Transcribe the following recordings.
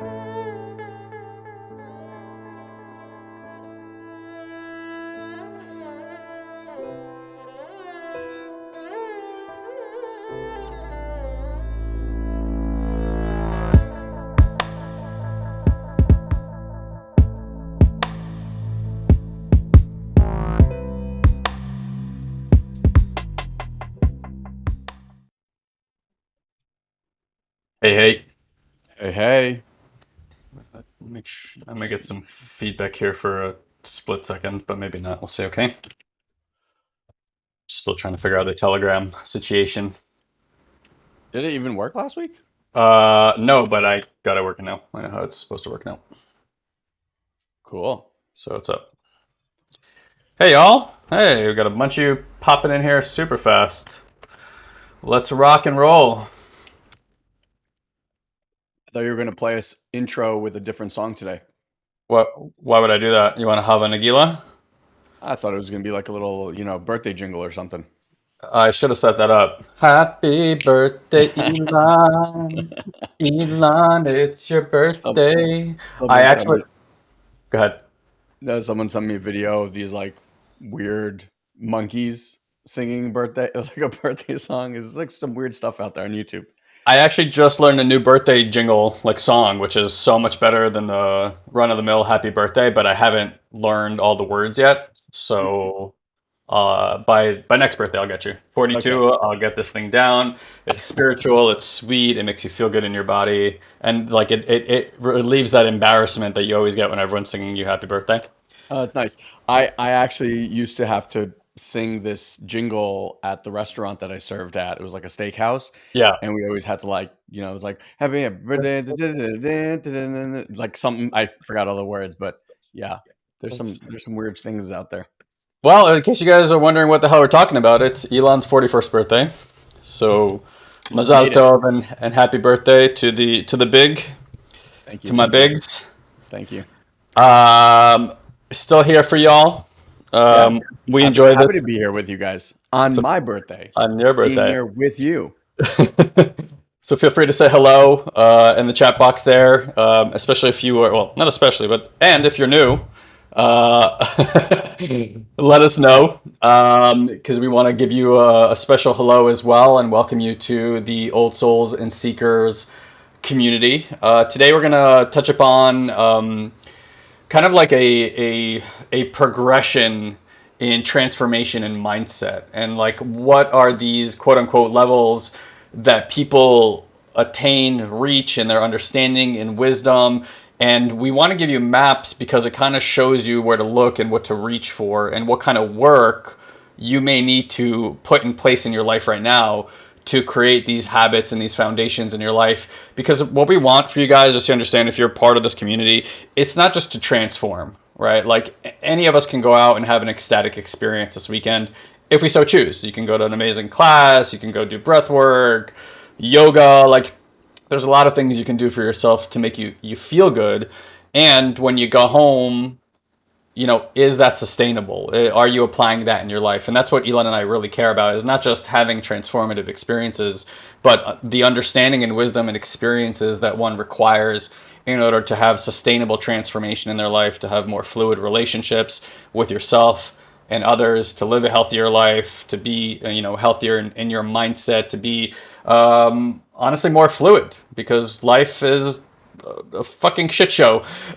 Hey, hey. Hey, hey. I'm gonna get some feedback here for a split second, but maybe not. We'll see. Okay. Still trying to figure out the Telegram situation. Did it even work last week? Uh, no, but I got it working now. I know how it's supposed to work now. Cool. So what's up? Hey, y'all. Hey, we got a bunch of you popping in here super fast. Let's rock and roll. I thought you were going to play us intro with a different song today. What? Why would I do that? You want to Hava Nagila? I thought it was going to be like a little, you know, birthday jingle or something. I should have set that up. Happy birthday, Elon. Elon, it's your birthday. Someone I actually. me- Go ahead. no, someone sent me a video of these like weird monkeys singing birthday, like a birthday song. It's like some weird stuff out there on YouTube. I actually just learned a new birthday jingle, like song, which is so much better than the run of the mill happy birthday, but I haven't learned all the words yet. So uh, by by next birthday, I'll get you. 42, I'll get this thing down. It's spiritual, it's sweet, it makes you feel good in your body. And like it, it, it relieves that embarrassment that you always get when everyone's singing you happy birthday. Oh, that's nice. I I actually used to have to sing this jingle at the restaurant that I served at. It was like a steakhouse, Yeah. and we always had to like, you know, it was like happy birthday, like something. I forgot all the words, but yeah, there's some there's some weird things out there. Well, in case you guys are wondering what the hell we're talking about, it's Elon's 41st birthday. So Mazal Made it. Tov and, and happy birthday to the to the big, Thank you. to my thank you, bigs. Thank you. Um, still here for y'all. Um, we I'm enjoy happy this to be here with you guys on So- my birthday. on your Being birthday. here with you. so feel free to say hello uh, in the chat box there, um, especially if you are well, not especially, but and if you're new, uh, let us know Um because we want to give you a, a special hello as well and welcome you to the Old Souls and Seekers community. Uh, today we're gonna touch upon um, kind of like a a a progression in transformation and mindset. And like what are these quote unquote levels that people attain reach in their understanding and wisdom? And we want to give you maps because it kind of shows you where to look and what to reach for and what kind of work you may need to put in place in your life right now to create these habits and these foundations in your life because what we want for you guys just to understand if you're part of this community it's not just to transform right? Like any of us can go out and have an ecstatic experience this weekend. If we so choose you can go to an amazing class you can go do breath work yoga like there's a lot of things you can do for yourself to make you you feel good. And when you go home you know, is that sustainable? Uh, Are you applying that in your life? And that's what Elon and I really care about is not just having transformative experiences, but uh, the understanding and wisdom and experiences that one requires in order to have sustainable transformation in their life, to have more fluid relationships with yourself and others, to live a healthier life, to be, uh, you know, healthier in, in your mindset, to be um, honestly more fluid because life is a fucking shit show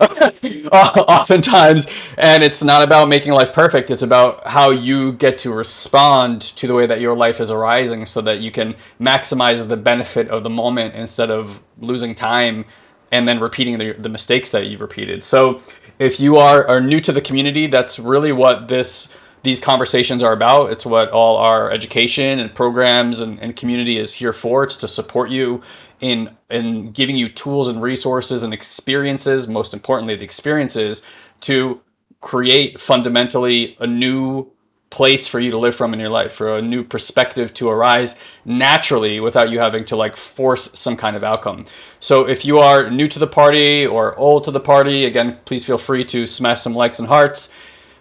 oftentimes. And it's not about making life perfect. It's about how you get to respond to the way that your life is arising so that you can maximize the benefit of the moment instead of losing time and then repeating the, the mistakes that you've repeated. So if you are, are new to the community that's really what this these conversations are about. It's what all our education and programs and, and community is here for. It's to support you in in giving you tools and resources and experiences most importantly the experiences to create fundamentally a new place for you to live from in your life for a new perspective to arise naturally without you having to like force some kind of outcome. So if you are new to the party or old to the party again please feel free to smash some likes and hearts.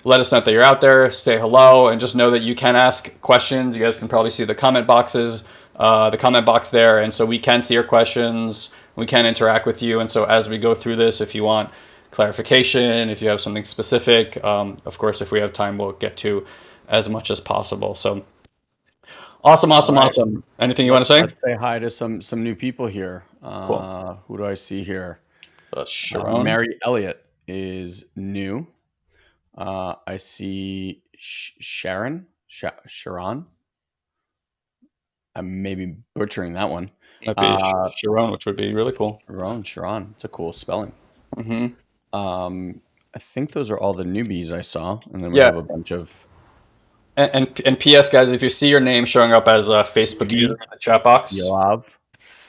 Let us know that you're out there. Say hello and just know that you can ask questions. You guys can probably see the comment boxes uh, the comment box there, and so we can see your questions, we can interact with you, and so as we go through this, if you want clarification, if you have something specific, um, of course, if we have time, we'll get to as much as possible. So awesome, awesome, right. awesome. Anything you want to say? Say hi to some some new people here. Uh, cool. Who do I see here? Uh, Sharon. Uh, Mary Elliott is new. Uh, I see Sh- Sharon. Sh- Sharon. I'm maybe butchering that one. That'd be uh, Sharon, which would be really cool. Sharon, Sharon. It's a cool spelling. Mm-hmm. Um, I think those are all the newbies I saw, and then we yeah. have a bunch of. And, and, and P.S. guys, if you see your name showing up as a Facebook user in the chat box, Yoav,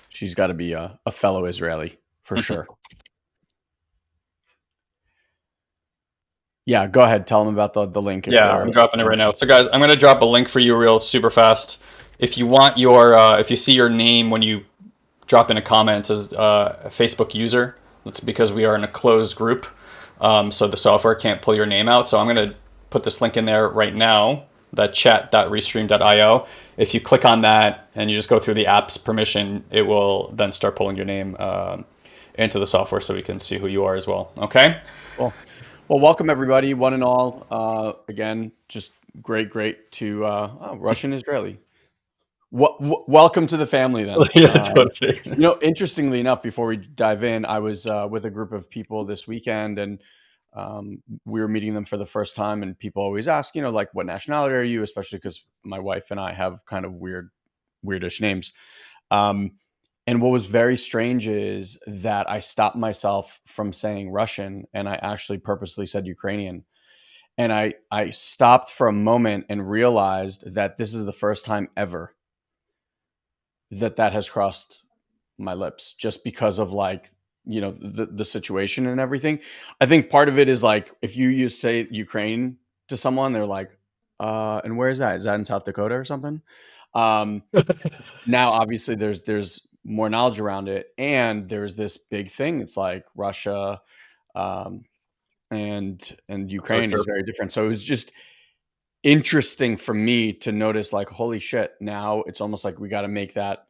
she's got to be a, a fellow Israeli for mm-hmm. sure. Yeah, go ahead. Tell them about the, the link. Yeah, I'm dropping it right now. So, guys, I'm going to drop a link for you real super fast. If you want your, uh, if you see your name when you drop in a comment as uh, a Facebook user, that's because we are in a closed group. Um, so the software can't pull your name out. So I'm going to put this link in there right now, that chat.restream.io. If you click on that and you just go through the app's permission, it will then start pulling your name um, into the software so we can see who you are as well. Okay? Cool. Well, welcome everybody, one and all. Uh, again, just great, great to uh, oh, Russian Israeli. W- welcome to the family, then. yeah, uh, totally. You know, interestingly enough, before we dive in, I was uh, with a group of people this weekend, and um, we were meeting them for the first time. And people always ask, you know, like, what nationality are you? Especially because my wife and I have kind of weird, weirdish names. Um, and what was very strange is that I stopped myself from saying Russian and I actually purposely said Ukrainian. And I, I stopped for a moment and realized that this is the first time ever that that has crossed my lips just because of like, you know, the, the situation and everything. I think part of it is like, if you use say Ukraine to someone, they're like, uh, and where is that? Is that in South Dakota or something? Um, now, obviously, there's there's more knowledge around it. And there's this big thing. It's like Russia um, and and Ukraine sure. is very different. So it was just interesting for me to notice like holy shit now it's almost like we got to make that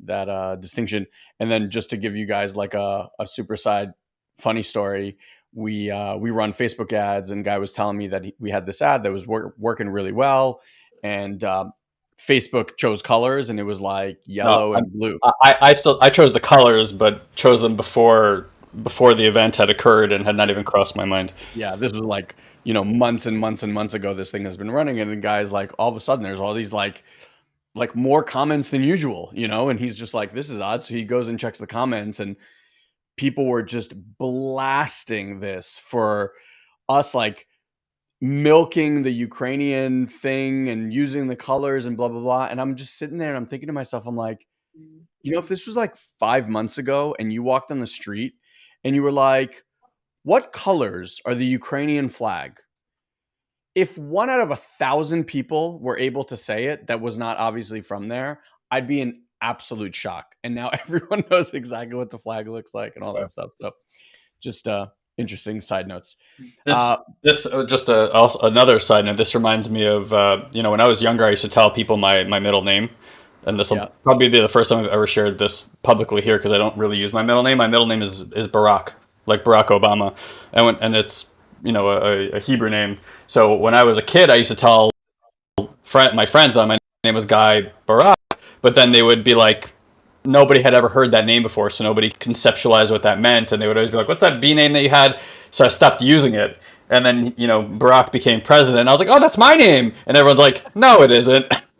that uh distinction and then just to give you guys like a, a super side funny story we uh we run facebook ads and guy was telling me that he, we had this ad that was wor- working really well and um, Facebook chose colors and it was like yellow no, and blue. I, I still I chose the colors, but chose them before before the event had occurred and had not even crossed my mind. Yeah, this was like you know months and months and months ago. This thing has been running, and the guy's like, all of a sudden, there's all these like like more comments than usual, you know, and he's just like, this is odd. So he goes and checks the comments, and people were just blasting this for us, like milking the Ukrainian thing and using the colors and blah blah blah. And I'm just sitting there and I'm thinking to myself, I'm like, mm. you know, if this was like five months ago and you walked on the street and you were like, what colors are the Ukrainian flag? If one out of a thousand people were able to say it that was not obviously from there, I'd be in absolute shock. And now everyone knows exactly what the flag looks like and all that stuff. So just uh interesting side notes. This, uh, this uh, just a, also another side note. This reminds me of uh, you know when I was younger, I used to tell people my my middle name, and this will yeah. probably be the first time I've ever shared this publicly here because I don't really use my middle name. My middle name is is Barack, like Barack Obama, and when, and it's you know a, a Hebrew name. So when I was a kid, I used to tell friend my friends that my name was Guy Barack, but then they would be like nobody had ever heard that name before, so nobody conceptualized what that meant, and they would always be like, "What's that B name that you had?" So I stopped using it, and then you know Barack became president. And I was like, "Oh, that's my name," and everyone's like, "No, it isn't."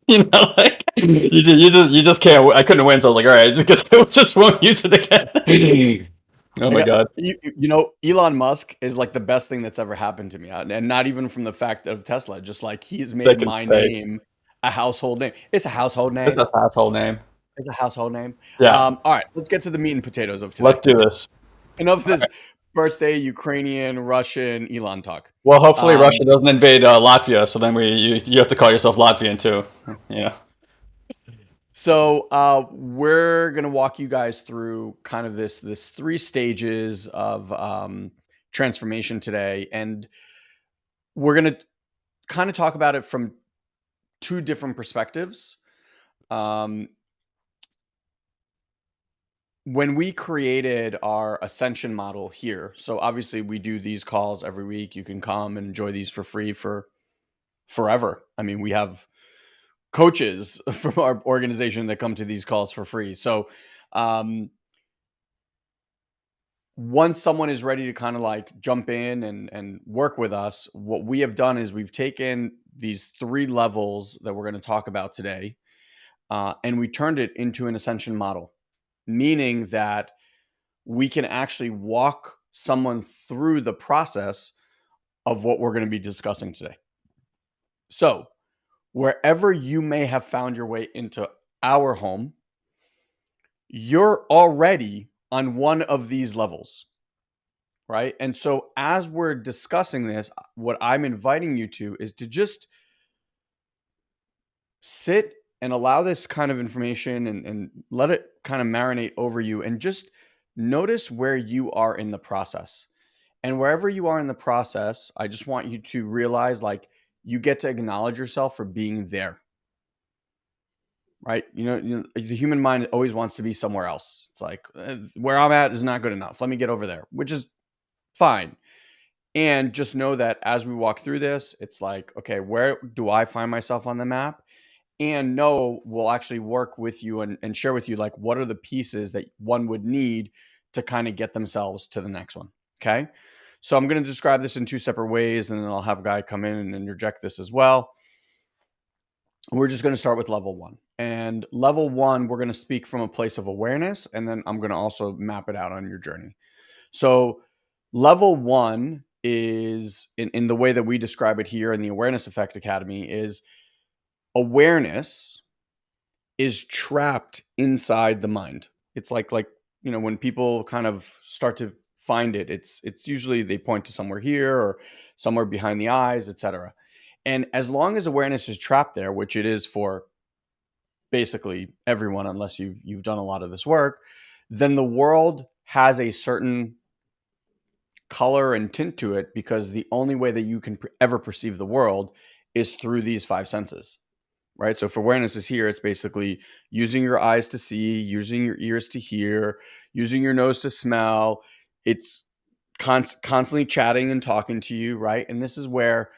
you know, like you just, you just you just can't. I couldn't win, so I was like, "All right, just, just won't use it again." oh my god! You, you know, Elon Musk is like the best thing that's ever happened to me, and not even from the fact of Tesla. Just like he's made my say. name a household name. It's a household name. It's a household name. It's a household name. Yeah. Um, all right, let's get to the meat and potatoes of today. Let's do this. Enough of this right. Birthday Ukrainian Russian Elon talk. Well, hopefully um, Russia doesn't invade uh, Latvia, so then we you, you have to call yourself Latvian too. Yeah. So uh, we're gonna walk you guys through kind of this this three stages of um, transformation today, and we're gonna kind of talk about it from two different perspectives Um, when we created our ascension model here, so obviously we do these calls every week. You can come and enjoy these for free for forever. I mean, we have coaches from our organization that come to these calls for free. So, um, once someone is ready to kind of like jump in and and work with us, what we have done is we've taken these three levels that we're going to talk about today, uh, and we turned it into an ascension model, meaning that we can actually walk someone through the process of what we're going to be discussing today. So, wherever you may have found your way into our home, you're already on one of these levels. Right. And so, as we're discussing this, what I'm inviting you to is to just sit and allow this kind of information and, and let it kind of marinate over you and just notice where you are in the process. And wherever you are in the process, I just want you to realize like you get to acknowledge yourself for being there. Right? You know, you know the human mind always wants to be somewhere else. It's like eh, where I'm at is not good enough. Let me get over there, which is fine. And just know that as we walk through this, it's like, okay, where do I find myself on the map? And know we'll actually work with you and, and share with you like what are the pieces that one would need to kind of get themselves to the next one. Okay. So I'm going to describe this in two separate ways, and then I'll have a guy come in and interject this as well. We're just going to start with level one. And level one, we're going to speak from a place of awareness, and then I'm going to also map it out on your journey. So, level one is in, in the way that we describe it here in the Awareness Effect Academy is awareness is trapped inside the mind. It's like like you know when people kind of start to find it. It's it's usually they point to somewhere here or somewhere behind the eyes, etc. And as long as awareness is trapped there, which it is for basically everyone unless you've you've done a lot of this work, then the world has a certain color and tint to it because the only way that you can ever perceive the world is through these five senses right? So if awareness is here, it's basically using your eyes to see, using your ears to hear, using your nose to smell, it's const- constantly chatting and talking to you, right? And this is where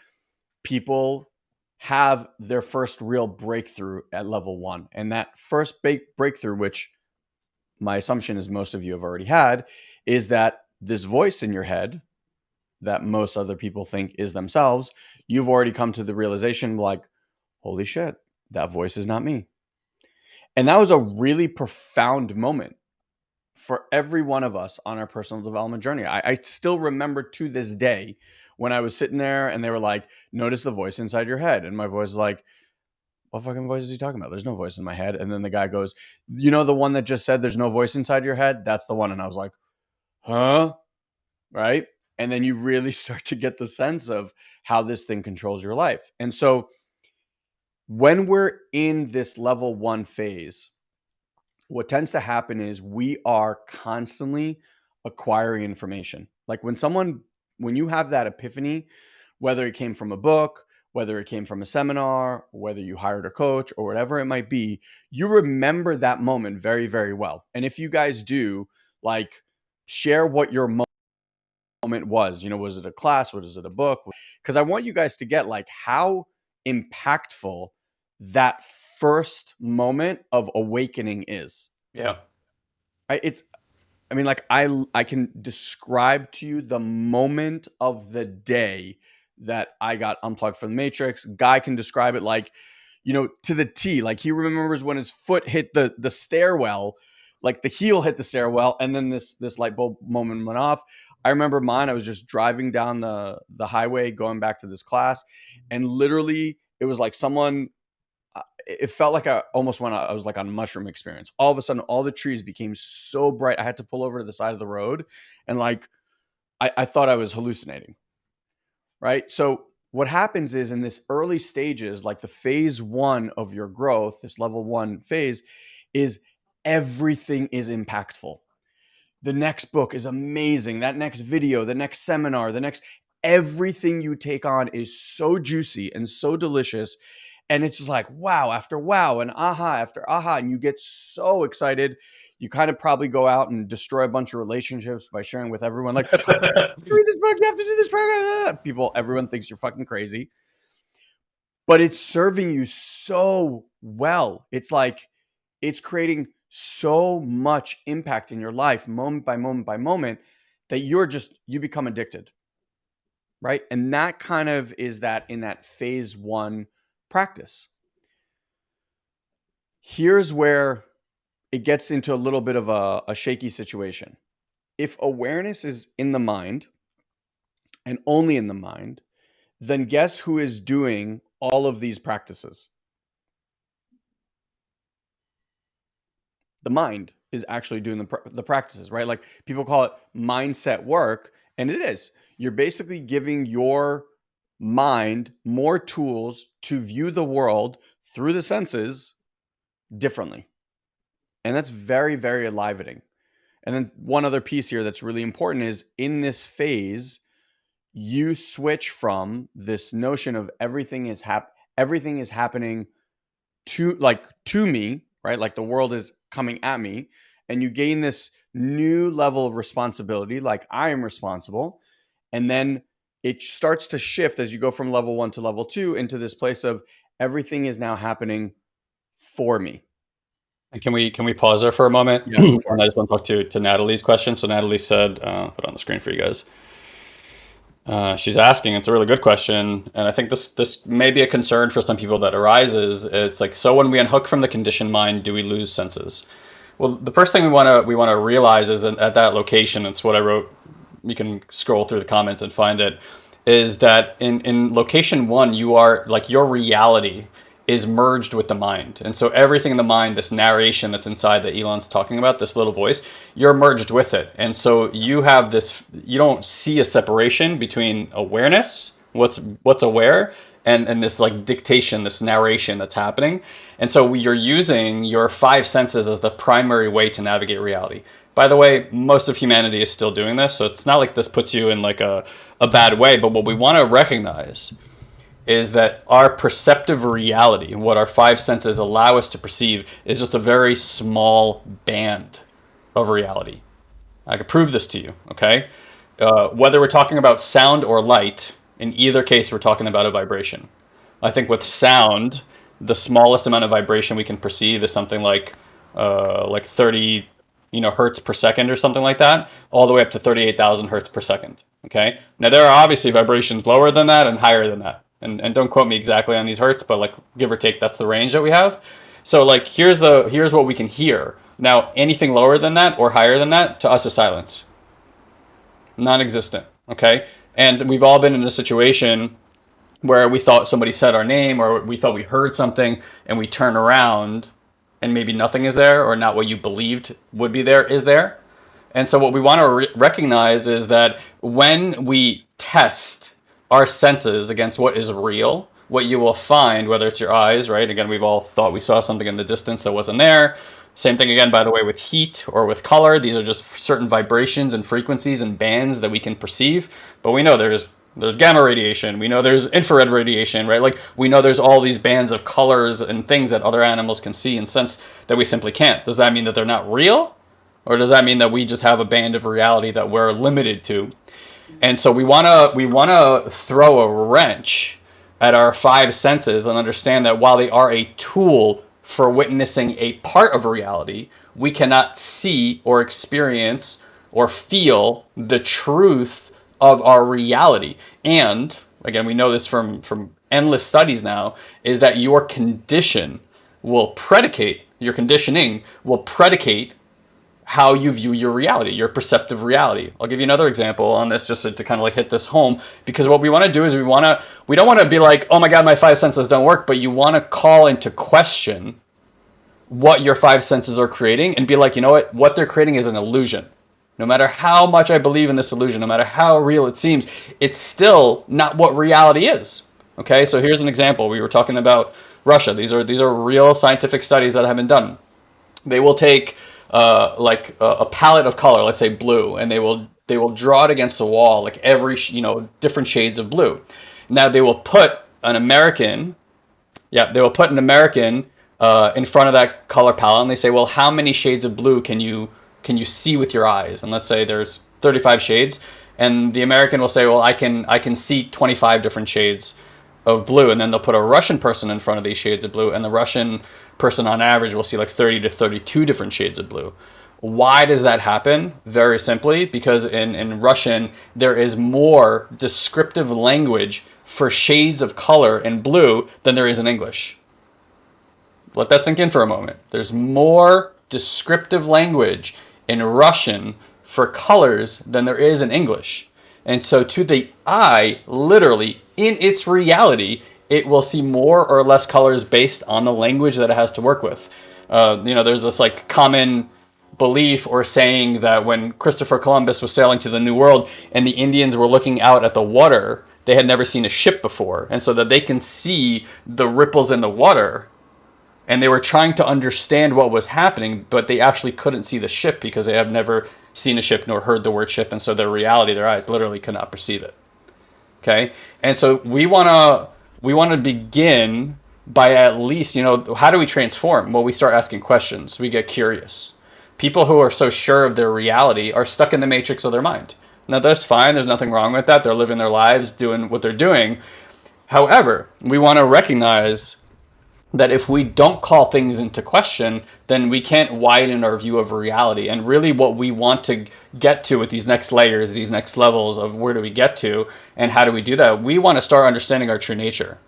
people have their first real breakthrough at level one. And that first ba- breakthrough, which my assumption is most of you have already had, is that this voice in your head that most other people think is themselves, you've already come to the realization like, holy shit, that voice is not me. And that was a really profound moment for every one of us on our personal development journey. I, I, still remember to this day when I was sitting there and they were like, notice the voice inside your head. And my voice is like, what fucking voice is he talking about? There's no voice in my head. And then the guy goes, you know, the one that just said there's no voice inside your head? That's the one. And I was like, huh? Right. And then you really start to get the sense of how this thing controls your life. And so when we're in this level one phase, what tends to happen is we are constantly acquiring information. Like when someone, when you have that epiphany, whether it came from a book, whether it came from a seminar, whether you hired a coach or whatever it might be, you remember that moment very, very well. And if you guys do, like, share what your moment was. You know, was it a class? Was it a book? Because I want you guys to get like how impactful that first moment of awakening is. Yeah. I, it's I mean like I I can describe to you the moment of the day that I got unplugged from the matrix. Guy can describe it like you know to the T. Like he remembers when his foot hit the the stairwell, like the heel hit the stairwell and then this this light bulb moment went off. I remember mine. I was just driving down the the highway going back to this class and literally it was like someone it felt like I almost went I was like on mushroom experience. All of a sudden, all the trees became so bright. I had to pull over to the side of the road and like I, I thought I was hallucinating. Right. So what happens is in this early stages, like the phase one of your growth, this level one phase, is everything is impactful. The next book is amazing. That next video, the next seminar, the next everything you take on is so juicy and so delicious and it's just like wow after wow and aha after aha and you get so excited you kind of probably go out and destroy a bunch of relationships by sharing with everyone like read this book you have to do this program people everyone thinks you're fucking crazy. But it's serving you so well. It's like it's creating so much impact in your life moment by moment by moment that you're just you become addicted right? And that kind of is that in that phase 1 practice here's where it gets into a little bit of a, a shaky situation. If awareness is in the mind and only in the mind, then guess who is doing all of these practices? The mind is actually doing the, the practices, right? Like people call it mindset work, and it is. You're basically giving your mind more tools to view the world through the senses differently. And that's very, very enlivening. And then one other piece here that's really important is in this phase, you switch from this notion of everything is hap everything is happening to like to me, right? Like the world is coming at me, and you gain this new level of responsibility, like I am responsible. And then it starts to shift as you go from level one to level two into this place of everything is now happening for me. And can we can we pause there for a moment? Yeah. and I just want to talk to to Natalie's question. So Natalie said, uh, put on the screen for you guys. Uh, she's asking. It's a really good question, and I think this this may be a concern for some people that arises. It's like, so when we unhook from the conditioned mind, do we lose senses? Well, the first thing we want to we want to realize is that at that location. It's what I wrote. You can scroll through the comments and find it. Is that in in location one, you are like your reality is merged with the mind. And so everything in the mind, this narration that's inside that Elon's talking about, this little voice, you're merged with it. And so you have this, you don't see a separation between awareness, what's what's aware, and, and this like dictation, this narration that's happening. And so you're using your five senses as the primary way to navigate reality. By the way, most of humanity is still doing this, so it's not like this puts you in like a, a bad way, but what we want to recognize is that our perceptive reality, what our five senses allow us to perceive, is just a very small band of reality. I could prove this to you, okay? Uh, whether we're talking about sound or light, in either case, we're talking about a vibration. I think with sound, the smallest amount of vibration we can perceive is something like uh, like 30 you know hertz per second or something like that, all the way up to 38,000 hertz per second. Okay. Now there are obviously vibrations lower than that and higher than that and, and don't quote me exactly on these hertz, but like give or take, that's the range that we have. So like here's the here's what we can hear. Now anything lower than that or higher than that to us is silence. Non-existent. Okay. And we've all been in a situation where we thought somebody said our name or we thought we heard something and we turn around and maybe nothing is there or not what you believed would be there is there. And so what we want to re recognize is that when we test our senses against what is real, what you will find, whether it's your eyes, right? Again, we've all thought we saw something in the distance that wasn't there. Same thing again, by the way, with heat or with color. These are just certain vibrations and frequencies and bands that we can perceive. But we know there's there's gamma radiation. We know there's infrared radiation, right? Like we know there's all these bands of colors and things that other animals can see and sense that we simply can't. Does that mean that they're not real? Or does that mean that we just have a band of reality that we're limited to? And so we want to we want to throw a wrench at our five senses and understand that while they are a tool for witnessing a part of reality, we cannot see or experience or feel the truth of our reality. And again, we know this from from endless studies now is that your condition will predicate your conditioning will predicate how you view your reality, your perceptive reality. I'll give you another example on this just to, to kind of like hit this home because what we want to do is we want to we don't want to be like, "Oh my god, my five senses don't work," but you want to call into question what your five senses are creating and be like, "You know what? What they're creating is an illusion." No matter how much I believe in this illusion, no matter how real it seems, it's still not what reality is. Okay? So here's an example. We were talking about Russia. These are these are real scientific studies that have been done. They will take uh, like a, a, palette of color, let's say blue, and they will they will draw it against the wall, like every you know different shades of blue. Now they will put an American Yeah, they will put an American uh, in front of that color palette and they say, well, how many shades of blue can you can you see with your eyes? And let's say there's 35 shades, and the American will say, well, I can I can see 25 different shades of blue, and then they'll put a Russian person in front of these shades of blue, and the Russian person on average will see like 30 to 32 different shades of blue. Why does that happen? Very simply, because in, in Russian, there is more descriptive language for shades of color in blue than there is in English. Let that sink in for a moment. There's more descriptive language in Russian for colors than there is in English. And so to the eye, literally, in its reality, it will see more or less colors based on the language that it has to work with. Uh, you know, there's this like common belief or saying that when Christopher Columbus was sailing to the New World and the Indians were looking out at the water, they had never seen a ship before. And so that they can see the ripples in the water and they were trying to understand what was happening, but they actually couldn't see the ship because they have never seen a ship nor heard the word ship, and so their reality, their eyes literally could not perceive it. Okay, and so we want to we want to begin by at least you know how do we transform? Well, we start asking questions. We get curious. People who are so sure of their reality are stuck in the matrix of their mind. Now that's fine. There's nothing wrong with that. They're living their lives, doing what they're doing. However, we want to recognize that if we don't call things into question, then we can't widen our view of reality. And really what we want to get to with these next layers, these next levels of where do we get to and how do we do that? We want to start understanding our true nature.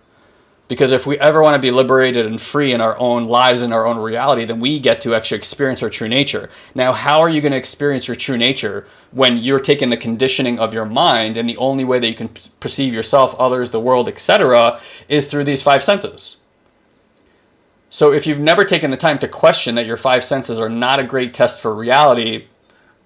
Because if we ever want to be liberated and free in our own lives and our own reality, then we get to actually experience our true nature. Now, how are you going to experience your true nature when you're taking the conditioning of your mind and the only way that you can perceive yourself, others, the world, etc., is through these five senses? So if you've never taken the time to question that your five senses are not a great test for reality,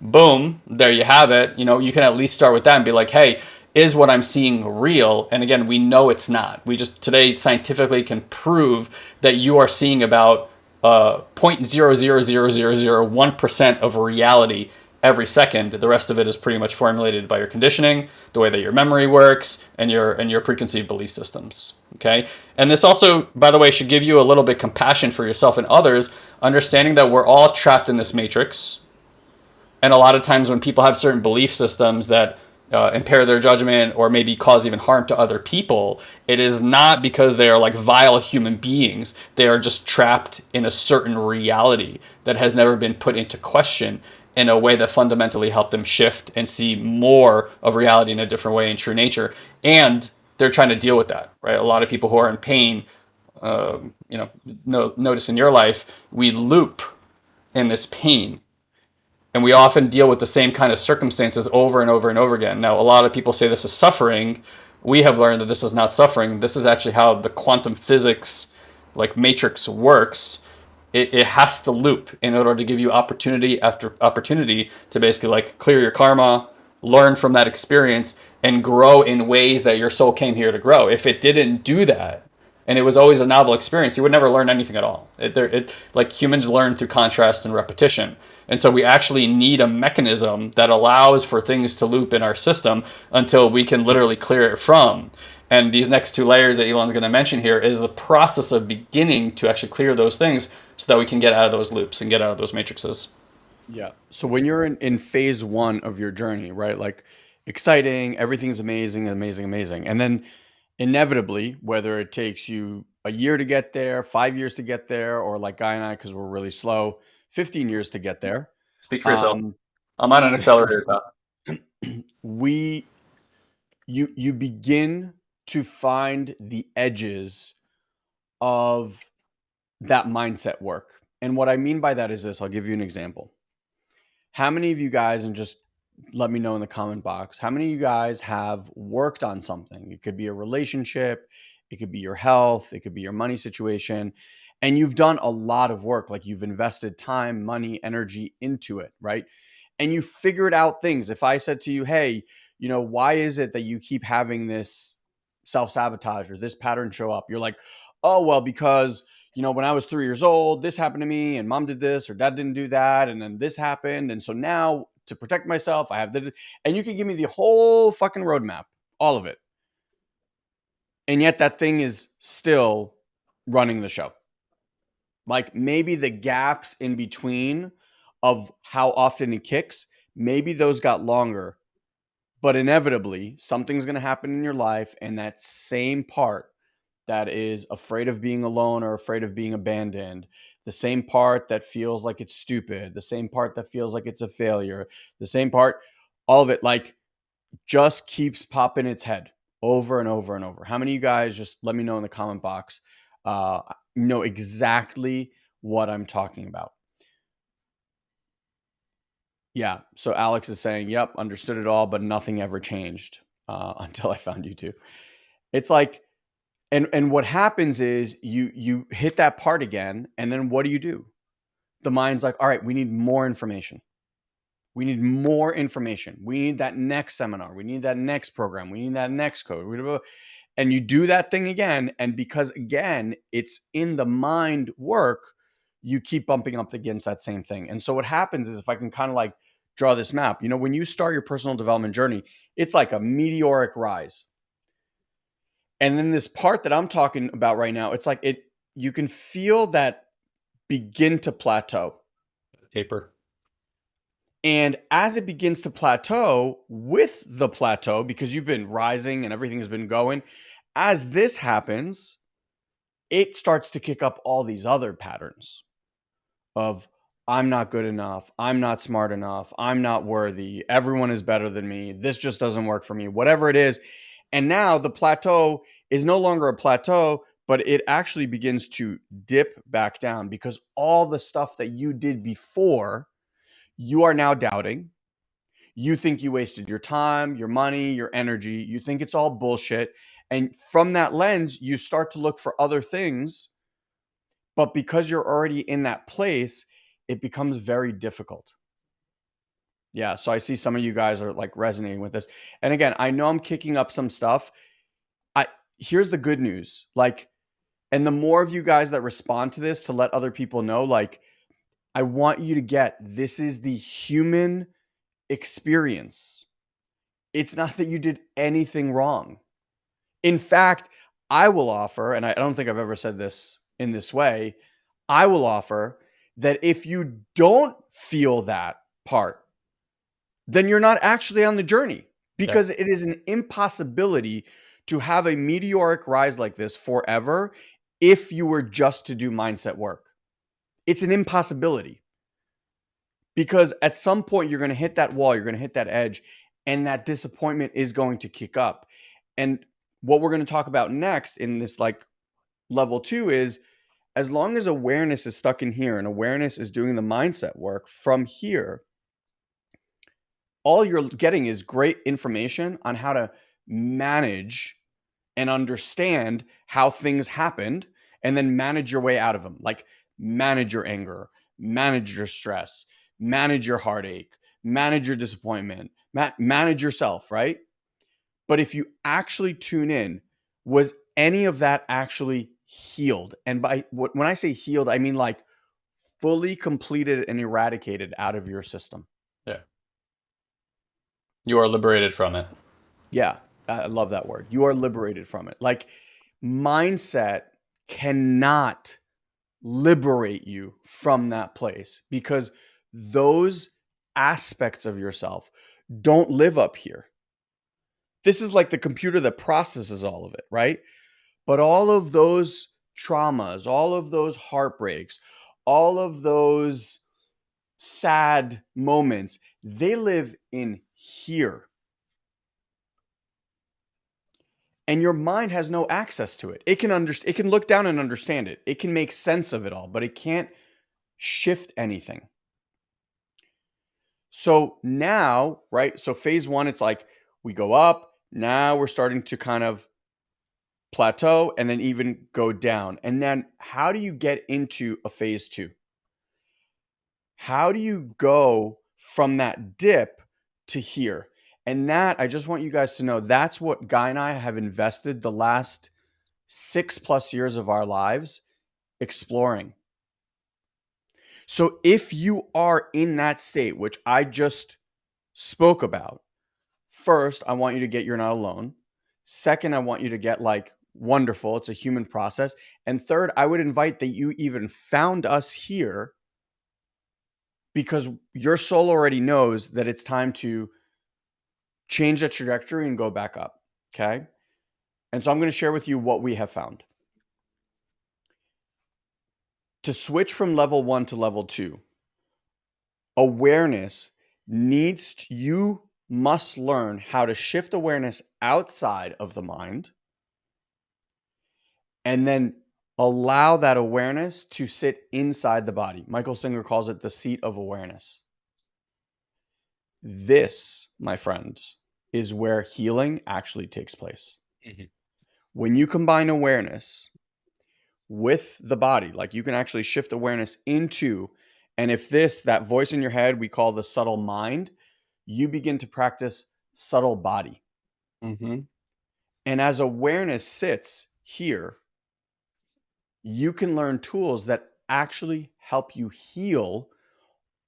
boom, there you have it. You know, you can at least start with that and be like, hey, is what I'm seeing real? And again, we know it's not. We just today scientifically can prove that you are seeing about uh, 0.00001% of reality every second. The rest of it is pretty much formulated by your conditioning, the way that your memory works, and your and your preconceived belief systems. Okay, and this also, by the way, should give you a little bit compassion for yourself and others, understanding that we're all trapped in this matrix. And a lot of times when people have certain belief systems that uh, impair their judgment or maybe cause even harm to other people, it is not because they are like vile human beings. They are just trapped in a certain reality that has never been put into question in a way that fundamentally helped them shift and see more of reality in a different way in true nature. And they're trying to deal with that, right? A lot of people who are in pain, uh, you know, no, notice in your life, we loop in this pain. And we often deal with the same kind of circumstances over and over and over again. Now, a lot of people say this is suffering. We have learned that this is not suffering. This is actually how the quantum physics like matrix works it, it has to loop in order to give you opportunity after opportunity to basically like clear your karma, learn from that experience, and grow in ways that your soul came here to grow. If it didn't do that, and it was always a novel experience, you would never learn anything at all. It, it, like humans learn through contrast and repetition. And so we actually need a mechanism that allows for things to loop in our system until we can literally clear it from. And these next two layers that Elon's going to mention here is the process of beginning to actually clear those things so that we can get out of those loops and get out of those matrices. Yeah. So when you're in, in phase one of your journey, right? Like exciting, everything's amazing, amazing, amazing. And then inevitably, whether it takes you a year to get there, five years to get there, or like Guy and I, because we're really slow, 15 years to get there. Speak for yourself. Um, I'm on an accelerator we you you begin to find the edges of that mindset work. And what I mean by that is this I'll give you an example. How many of you guys, and just let me know in the comment box, how many of you guys have worked on something? It could be a relationship, it could be your health, it could be your money situation. And you've done a lot of work, like you've invested time, money, energy into it, right? And you figured out things. If I said to you, hey, you know, why is it that you keep having this self sabotage or this pattern show up? You're like, oh, well, because you know, when I was three years old, this happened to me, and mom did this, or dad didn't do that, and then this happened. And so now to protect myself, I have the, and you can give me the whole fucking roadmap, all of it. And yet that thing is still running the show. Like maybe the gaps in between of how often it kicks, maybe those got longer. But inevitably, something's going to happen in your life, and that same part that is afraid of being alone or afraid of being abandoned, the same part that feels like it's stupid, the same part that feels like it's a failure, the same part, all of it like just keeps popping its head over and over and over. How many of you guys just let me know in the comment box uh, know exactly what I'm talking about? Yeah. So Alex is saying, yep, understood it all, but nothing ever changed uh, until I found you two. It's like, and and what happens is you you hit that part again, and then what do you do? The mind's like, all right, we need more information. We need more information. We need that next seminar. We need that next program. We need that next code. And you do that thing again. And because, again, it's in the mind work, you keep bumping up against that same thing. And so what happens is if I can kind of like draw this map, you know, when you start your personal development journey, it's like a meteoric rise. And then this part that I'm talking about right now, it's like it, you can feel that begin to plateau. Taper. And as it begins to plateau with the plateau, because you've been rising and everything has been going, as this happens, it starts to kick up all these other patterns of I'm not good enough. I'm not smart enough. I'm not worthy. Everyone is better than me. This just doesn't work for me. Whatever it is. And now the plateau is no longer a plateau, but it actually begins to dip back down because all the stuff that you did before you are now doubting. You think you wasted your time, your money, your energy. You think it's all bullshit. And from that lens, you start to look for other things. But because you're already in that place, it becomes very difficult. Yeah. So I see some of you guys are like resonating with this. And again, I know I'm kicking up some stuff. I here's the good news. Like, and the more of you guys that respond to this to let other people know, like, I want you to get this is the human experience. It's not that you did anything wrong. In fact, I will offer, and I don't think I've ever said this in this way, I will offer that if you don't feel that part, then you're not actually on the journey because yeah. it is an impossibility to have a meteoric rise like this forever if you were just to do mindset work. It's an impossibility because at some point you're going to hit that wall, you're going to hit that edge, and that disappointment is going to kick up. And what we're going to talk about next in this like level two is as long as awareness is stuck in here and awareness is doing the mindset work from here, all you're getting is great information on how to manage and understand how things happened and then manage your way out of them. Like manage your anger, manage your stress, manage your heartache, manage your disappointment, ma- manage yourself, right? But if you actually tune in, was any of that actually healed? And by when I say healed, I mean like fully completed and eradicated out of your system. Yeah. You are liberated from it. Yeah. I love that word. You are liberated from it. Like mindset cannot liberate you from that place because those aspects of yourself don't live up here. This is like the computer that processes all of it, right? But all of those traumas, all of those heartbreaks, all of those sad moments, they live in here. and your mind has no access to it. It can understand it can look down and understand it. It can make sense of it all, but it can't shift anything. So now, right? So phase 1 it's like we go up, now we're starting to kind of plateau and then even go down. And then how do you get into a phase 2? How do you go from that dip to here? And that, I just want you guys to know, that's what Guy and I have invested the last six plus years of our lives exploring. So if you are in that state, which I just spoke about, first, I want you to get You're Not Alone. Second, I want you to get like wonderful. It's a human process. And third, I would invite that you even found us here because your soul already knows that it's time to change the trajectory and go back up. Okay. And so I'm going to share with you what we have found. To switch from level one to level two, awareness needs to, you must learn how to shift awareness outside of the mind and then allow that awareness to sit inside the body. Michael Singer calls it the seat of awareness. This, my friends, is where healing actually takes place. Mm-hmm. When you combine awareness with the body, like you can actually shift awareness into, and if this, that voice in your head, we call the subtle mind, you begin to practice subtle body. Mm-hmm. And as awareness sits here, you can learn tools that actually help you heal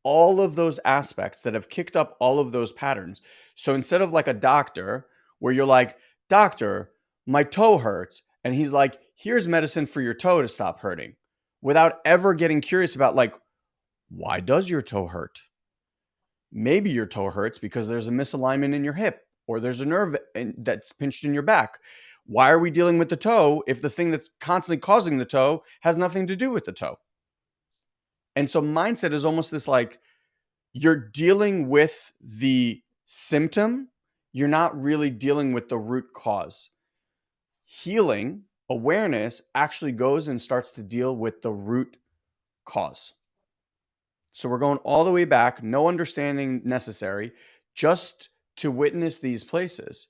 all of those aspects that have kicked up all of those patterns. So instead of like a doctor where you're like, Doctor, my toe hurts. And he's like, Here's medicine for your toe to stop hurting without ever getting curious about, like, why does your toe hurt? Maybe your toe hurts because there's a misalignment in your hip or there's a nerve that's pinched in your back. Why are we dealing with the toe if the thing that's constantly causing the toe has nothing to do with the toe? And so mindset is almost this like you're dealing with the symptom, you're not really dealing with the root cause. Healing, awareness actually goes and starts to deal with the root cause. So we're going all the way back, no understanding necessary, just to witness these places.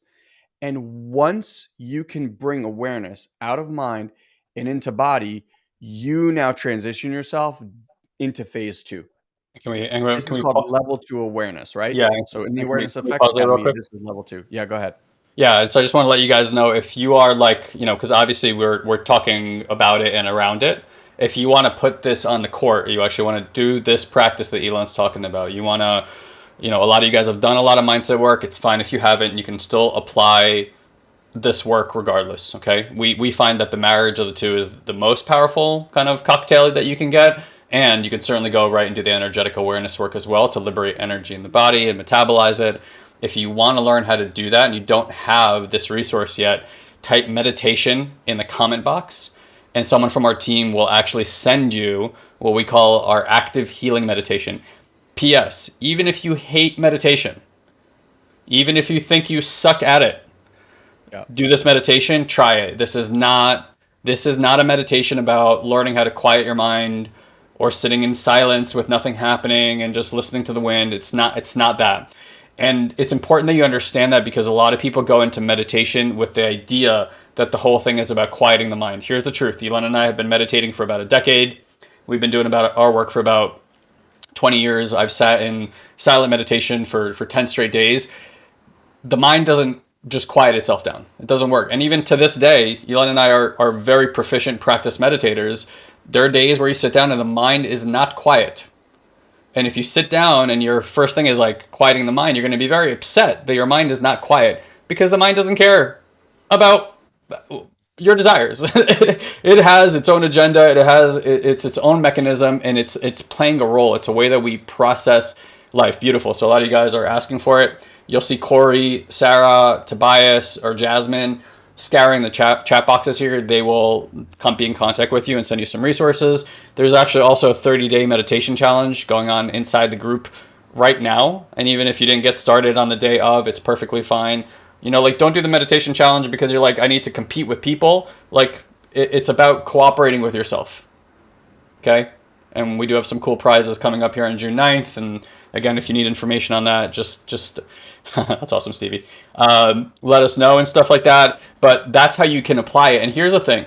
And once you can bring awareness out of mind and into body, you now transition yourself into phase two. Can we? And this can is we called level two awareness, right? Yeah. So in the awareness effect academy, this is level two. Yeah, go ahead. Yeah, so I just want to let you guys know if you are like, you know, because obviously we're we're talking about it and around it. If you want to put this on the court, you actually want to do this practice that Elon's talking about. You want to, you know, a lot of you guys have done a lot of mindset work. It's fine if you haven't. You can still apply this work regardless. Okay, we we find that the marriage of the two is the most powerful kind of cocktail that you can get and you can certainly go right and do the energetic awareness work as well to liberate energy in the body and metabolize it. If you want to learn how to do that and you don't have this resource yet, type meditation in the comment box and someone from our team will actually send you what we call our active healing meditation. P.S. Even if you hate meditation, even if you think you suck at it, yeah. do this meditation, try it. This is not this is not a meditation about learning how to quiet your mind or sitting in silence with nothing happening and just listening to the wind. It's not it's not that. And it's important that you understand that because a lot of people go into meditation with the idea that the whole thing is about quieting the mind. Here's the truth. Elon and I have been meditating for about a decade. We've been doing about our work for about 20 years. I've sat in silent meditation for, for 10 straight days. The mind doesn't just quiet itself down. It doesn't work. And even to this day, Elon and I are, are very proficient practice meditators there are days where you sit down and the mind is not quiet. And if you sit down and your first thing is like quieting the mind, you're going to be very upset that your mind is not quiet because the mind doesn't care about your desires. it has its own agenda. It has it's its own mechanism, and it's it's playing a role. It's a way that we process life. Beautiful. So a lot of you guys are asking for it. You'll see Corey, Sarah, Tobias, or Jasmine scouring the chat, chat boxes here, they will come be in contact with you and send you some resources. There's actually also a 30 day meditation challenge going on inside the group right now. And even if you didn't get started on the day of, it's perfectly fine. You know, like don't do the meditation challenge because you're like, I need to compete with people. Like it, it's about cooperating with yourself. Okay. And we do have some cool prizes coming up here on June 9th. And again, if you need information on that, just, just, that's awesome, Stevie. Um, let us know and stuff like that. But that's how you can apply it. And here's the thing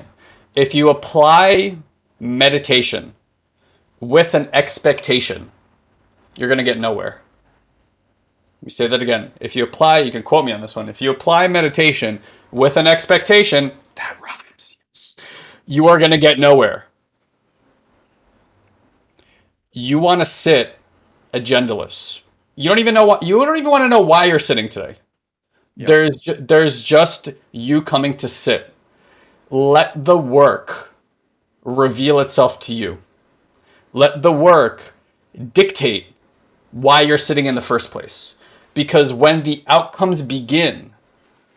if you apply meditation with an expectation, you're going to get nowhere. Let me say that again. If you apply, you can quote me on this one. If you apply meditation with an expectation, that rhymes. Yes, you are going to get nowhere. You want to sit agendaless. You don't even know what you don't even want to know why you're sitting today. Yep. There's ju- there's just you coming to sit. let the work reveal itself to you. Let the work dictate why you're sitting in the first place. Because when the outcomes begin,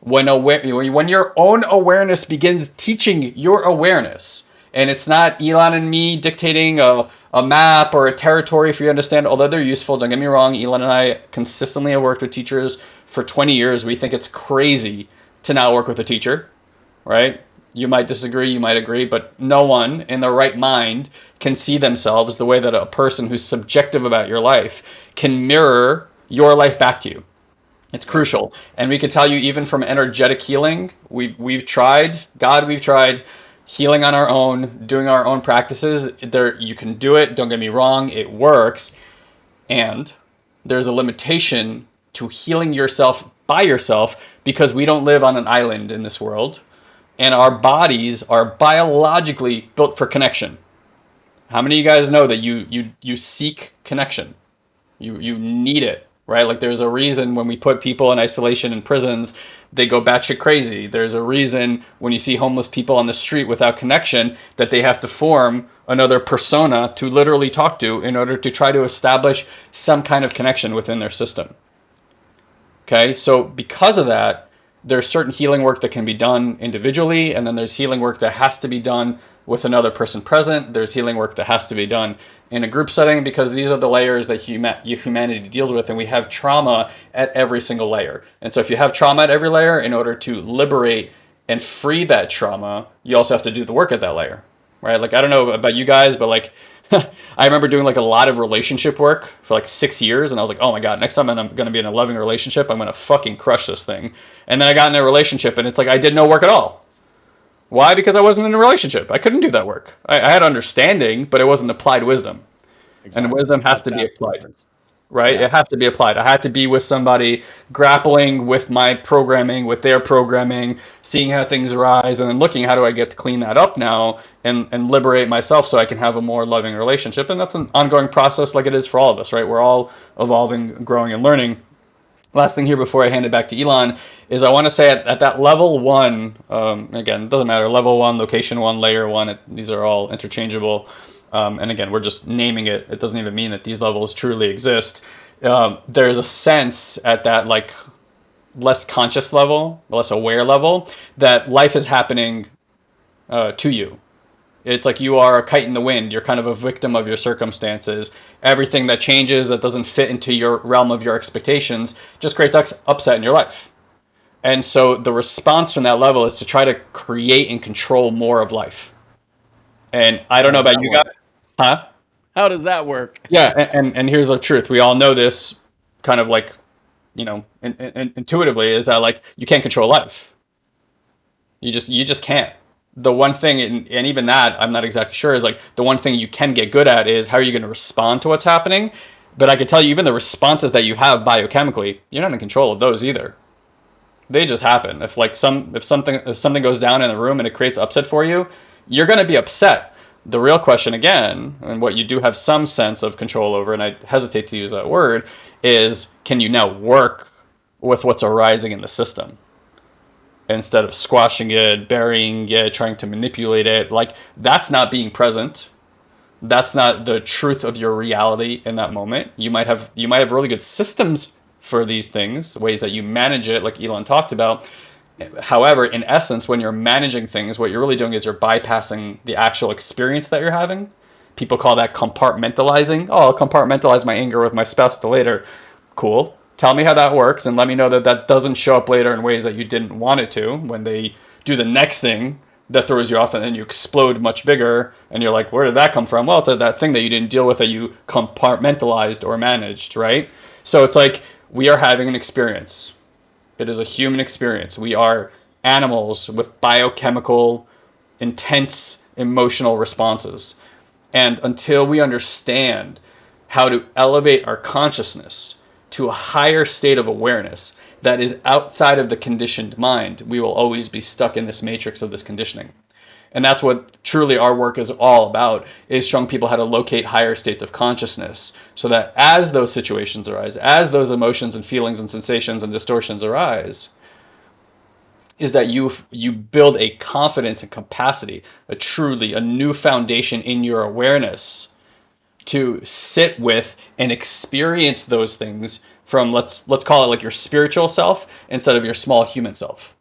when aware, when your own awareness begins teaching your awareness, and it's not Elon and me dictating a, a map or a territory for you to understand, although they're useful. Don't get me wrong. Elon and I consistently have worked with teachers for 20 years. We think it's crazy to not work with a teacher, right? You might disagree, you might agree, but no one in their right mind can see themselves the way that a person who's subjective about your life can mirror your life back to you. It's crucial. And we can tell you even from energetic healing, we've we've tried, God, we've tried healing on our own, doing our own practices. There you can do it, don't get me wrong, it works. And there's a limitation to healing yourself by yourself because we don't live on an island in this world and our bodies are biologically built for connection. How many of you guys know that you you you seek connection? You you need it, right? Like there's a reason when we put people in isolation in prisons, they go batshit crazy. There's a reason when you see homeless people on the street without connection that they have to form another persona to literally talk to in order to try to establish some kind of connection within their system. Okay, so because of that, there's certain healing work that can be done individually, and then there's healing work that has to be done with another person present. There's healing work that has to be done in a group setting because these are the layers that humanity deals with, and we have trauma at every single layer. And so, if you have trauma at every layer, in order to liberate and free that trauma, you also have to do the work at that layer, right? Like, I don't know about you guys, but like, I remember doing like a lot of relationship work for like six years, and I was like, oh my god, next time I'm going to be in a loving relationship, I'm going to fucking crush this thing. And then I got in a relationship, and it's like I did no work at all. Why? Because I wasn't in a relationship. I couldn't do that work. I, I had understanding, but it wasn't applied wisdom, exactly. and wisdom has to be applied. Right? Yeah. It has to be applied. I had to be with somebody grappling with my programming, with their programming, seeing how things arise, and then looking how do I get to clean that up now and, and liberate myself so I can have a more loving relationship. And that's an ongoing process like it is for all of us, right? We're all evolving, growing, and learning. Last thing here before I hand it back to Elon is I want to say at, at that level one, um, again, it doesn't matter, level one, location one, layer one, it, these are all interchangeable um, and again, we're just naming it. It doesn't even mean that these levels truly exist. Um, there's a sense at that like less conscious level, less aware level, that life is happening uh, to you. It's like you are a kite in the wind. You're kind of a victim of your circumstances. Everything that changes that doesn't fit into your realm of your expectations just creates upset in your life. And so the response from that level is to try to create and control more of life. And I don't know about you guys. Huh? How does that work? Yeah, and, and, and here's the truth. We all know this kind of like, you know, in, in, intuitively is that like you can't control life. You just you just can't. The one thing, and, and even that, I'm not exactly sure, is like the one thing you can get good at is how are you going to respond to what's happening. But I can tell you, even the responses that you have biochemically, you're not in control of those either. They just happen. If like some if something if something goes down in the room and it creates upset for you, you're going to be upset. The real question, again, and what you do have some sense of control over, and I hesitate to use that word, is can you now work with what's arising in the system? Instead of squashing it, burying it, trying to manipulate it, like that's not being present. That's not the truth of your reality in that moment. You might have you might have really good systems for these things, ways that you manage it, like Elon talked about, However, in essence, when you're managing things, what you're really doing is you're bypassing the actual experience that you're having. People call that compartmentalizing. Oh, I'll compartmentalize my anger with my spouse to later. Cool. Tell me how that works and let me know that that doesn't show up later in ways that you didn't want it to when they do the next thing that throws you off and then you explode much bigger and you're like, where did that come from? Well, it's that thing that you didn't deal with that you compartmentalized or managed, right? So it's like we are having an experience it is a human experience. We are animals with biochemical, intense emotional responses. And until we understand how to elevate our consciousness to a higher state of awareness that is outside of the conditioned mind, we will always be stuck in this matrix of this conditioning. And that's what truly our work is all about, is showing people how to locate higher states of consciousness so that as those situations arise, as those emotions and feelings and sensations and distortions arise, is that you you build a confidence and capacity, a truly a new foundation in your awareness to sit with and experience those things from let's let's call it like your spiritual self instead of your small human self.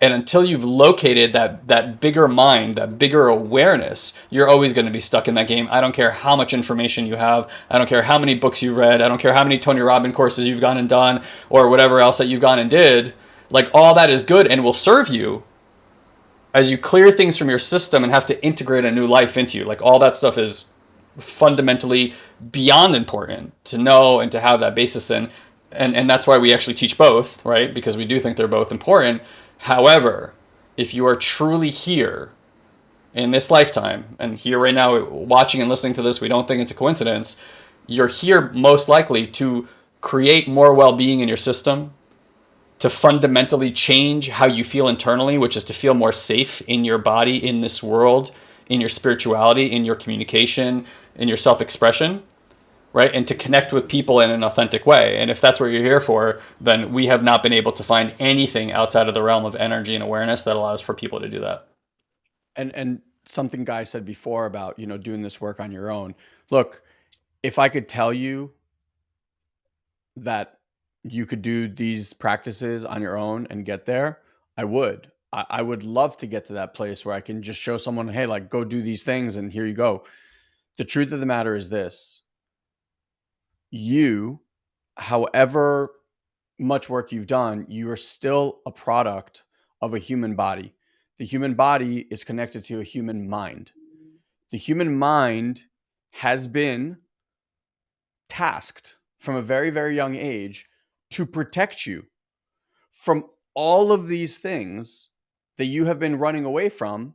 And until you've located that that bigger mind, that bigger awareness, you're always going to be stuck in that game. I don't care how much information you have. I don't care how many books you've read. I don't care how many Tony Robbins courses you've gone and done or whatever else that you've gone and did. Like all that is good and will serve you as you clear things from your system and have to integrate a new life into you. Like all that stuff is fundamentally beyond important to know and to have that basis in. And, and that's why we actually teach both, right? Because we do think they're both important. However, if you are truly here in this lifetime and here right now watching and listening to this, we don't think it's a coincidence. You're here most likely to create more well-being in your system, to fundamentally change how you feel internally, which is to feel more safe in your body, in this world, in your spirituality, in your communication, in your self-expression, right? And to connect with people in an authentic way. And if that's what you're here for, then we have not been able to find anything outside of the realm of energy and awareness that allows for people to do that. And and something Guy said before about, you know, doing this work on your own. Look, if I could tell you that you could do these practices on your own and get there, I would. I, I would love to get to that place where I can just show someone, hey, like go do these things and here you go. The truth of the matter is this you, however much work you've done, you are still a product of a human body. The human body is connected to a human mind. The human mind has been tasked from a very, very young age to protect you from all of these things that you have been running away from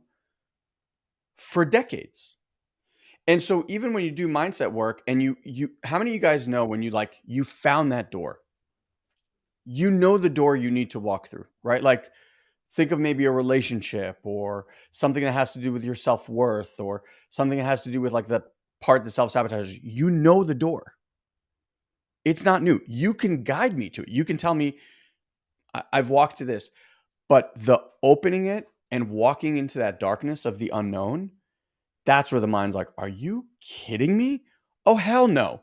for decades. And so even when you do mindset work and you you how many of you guys know when you like you found that door? You know the door you need to walk through, right? Like think of maybe a relationship or something that has to do with your self-worth or something that has to do with like the part that self-sabotages. You know the door. It's not new. You can guide me to it. You can tell me I've walked to this. But the opening it and walking into that darkness of the unknown, that's where the mind's like, are you kidding me? Oh, hell no.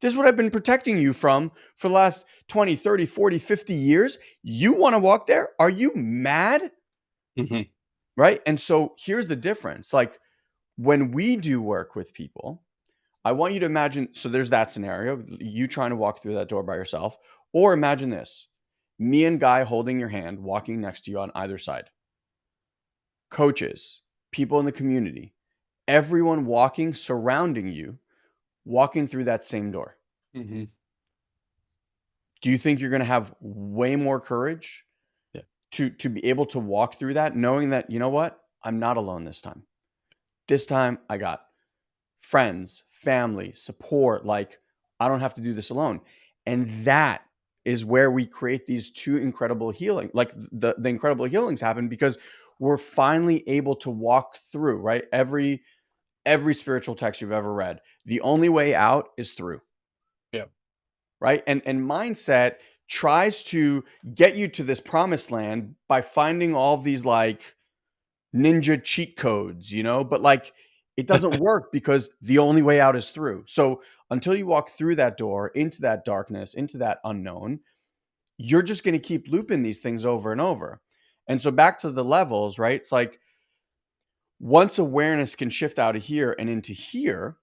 This is what I've been protecting you from for the last 20, 30, 40, 50 years. You want to walk there? Are you mad? Mm-hmm. Right. And so here's the difference. Like when we do work with people, I want you to imagine. So there's that scenario, you trying to walk through that door by yourself. Or imagine this me and Guy holding your hand, walking next to you on either side. Coaches, people in the community, everyone walking, surrounding you, walking through that same door. Mm-hmm. Do you think you're going to have way more courage yeah. to to be able to walk through that, knowing that you know what, I'm not alone this time. This time I got friends, family, support. Like I don't have to do this alone, and that is where we create these two incredible healing like the the incredible healings happen because we're finally able to walk through right every every spiritual text you've ever read the only way out is through yeah right and and mindset tries to get you to this promised land by finding all these like ninja cheat codes you know but like it doesn't work because the only way out is through. So until you walk through that door into that darkness, into that unknown, you're just going to keep looping these things over and over. And so back to the levels, right? It's like once awareness can shift out of here and into here,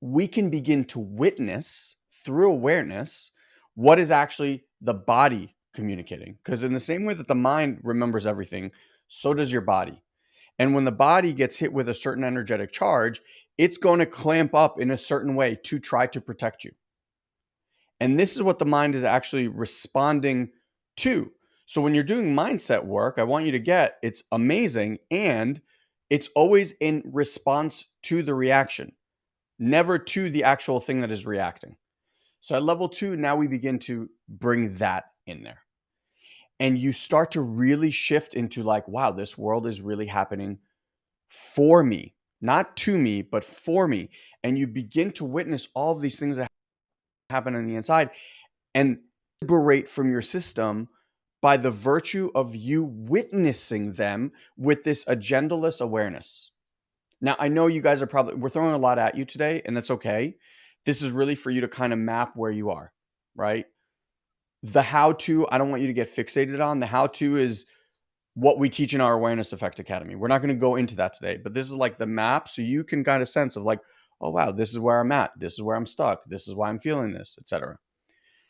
we can begin to witness through awareness what is actually the body communicating. Because in the same way that the mind remembers everything, so does your body. And when the body gets hit with a certain energetic charge, it's going to clamp up in a certain way to try to protect you. And this is what the mind is actually responding to. So when you're doing mindset work, I want you to get it's amazing and it's always in response to the reaction, never to the actual thing that is reacting. So at level two, now we begin to bring that in there and you start to really shift into like wow this world is really happening for me not to me but for me and you begin to witness all of these things that happen on the inside and liberate from your system by the virtue of you witnessing them with this agendaless awareness. Now, I know you guys are probably, we're throwing a lot at you today, and that's okay. This is really for you to kind of map where you are, right? The how to, I don't want you to get fixated on. The how to is what we teach in our Awareness Effect Academy. We're not going to go into that today, but this is like the map so you can kind of sense of like, oh wow, this is where I'm at. This is where I'm stuck. This is why I'm feeling this, etc.